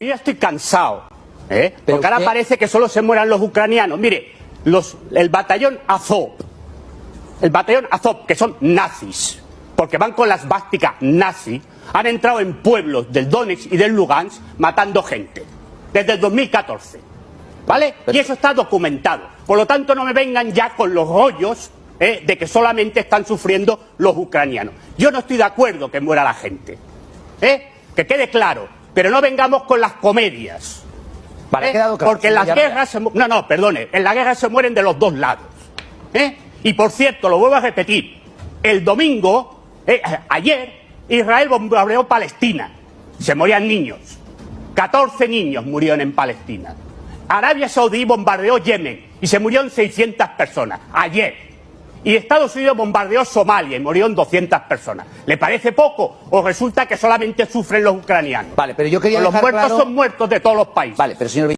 Yo estoy cansado, ¿eh? Porque ahora parece que solo se mueran los ucranianos. Mire, los, el batallón Azov, el batallón Azov, que son nazis, porque van con las básticas nazi, han entrado en pueblos del Donetsk y del Lugansk matando gente, desde el 2014. ¿Vale? Y eso está documentado. Por lo tanto, no me vengan ya con los rollos ¿eh? de que solamente están sufriendo los ucranianos. Yo no estoy de acuerdo que muera la gente. ¿eh? Que quede claro. Pero no vengamos con las comedias. Vale, ¿eh? claro, Porque en las guerras se No, no, perdone. En las guerras se mueren de los dos lados. ¿eh? Y por cierto, lo vuelvo a repetir. El domingo, eh, ayer, Israel bombardeó Palestina. Se morían niños. 14 niños murieron en Palestina. Arabia Saudí bombardeó Yemen y se murieron 600 personas. Ayer. Y Estados Unidos bombardeó Somalia y murieron 200 personas. ¿Le parece poco o resulta que solamente sufren los ucranianos? Vale, pero yo quería los muertos claro- son muertos de todos los países. Vale, pero señor